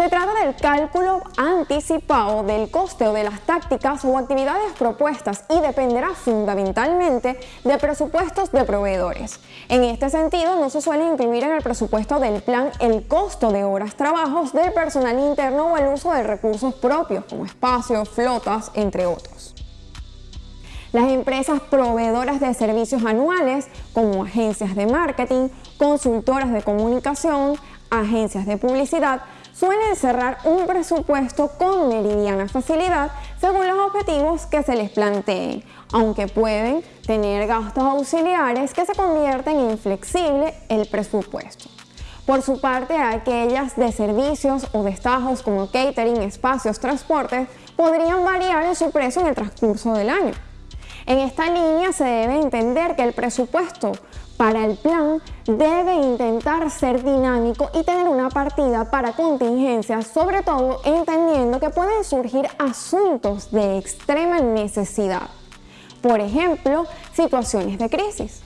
Se trata del cálculo anticipado del coste o de las tácticas o actividades propuestas y dependerá fundamentalmente de presupuestos de proveedores. En este sentido, no se suele incluir en el presupuesto del plan el costo de horas trabajos del personal interno o el uso de recursos propios como espacios, flotas, entre otros. Las empresas proveedoras de servicios anuales, como agencias de marketing, consultoras de comunicación, agencias de publicidad, suelen cerrar un presupuesto con meridiana facilidad según los objetivos que se les planteen, aunque pueden tener gastos auxiliares que se convierten en flexible el presupuesto. Por su parte, aquellas de servicios o destajos como catering, espacios, transportes podrían variar en su precio en el transcurso del año. En esta línea se debe entender que el presupuesto para el plan debe intentar ser dinámico y tener una partida para contingencias, sobre todo entendiendo que pueden surgir asuntos de extrema necesidad. Por ejemplo, situaciones de crisis.